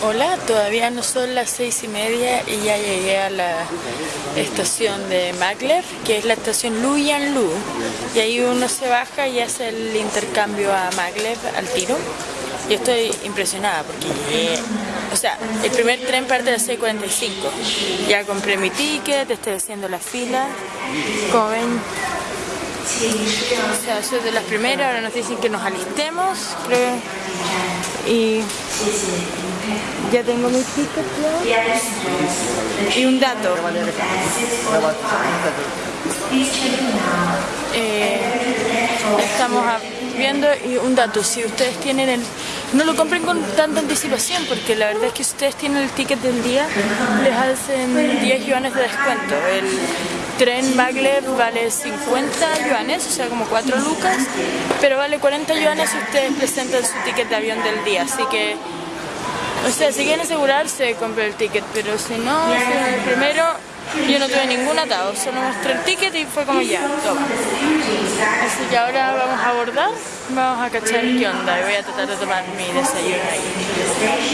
Hola, todavía no son las seis y media y ya llegué a la estación de Maglev, que es la estación Luyan Lu. Y ahí uno se baja y hace el intercambio a Maglev al tiro. Y estoy impresionada porque o sea, el primer tren parte a las 6.45. Ya compré mi ticket, estoy haciendo la fila. Como ven, o sea, soy de las primeras, ahora nos dicen que nos alistemos, creo. Y ya tengo mi ticket. Y un dato. Eh, estamos viendo y un dato, si ustedes tienen el... No lo compren con tanta anticipación porque la verdad es que si ustedes tienen el ticket del día les hacen 10 yuanes de descuento. Tren Maglev vale 50 yuanes, o sea como 4 lucas, pero vale 40 yuanes si ustedes presentan su ticket de avión del día, así que... O sea, si quieren asegurarse, compren el ticket, pero si no, primero yo no tuve ningún atado, solo mostré el ticket y fue como ya, toma. Así que ahora vamos a abordar, vamos a cachar qué onda y voy a tratar de tomar mi desayuno ahí.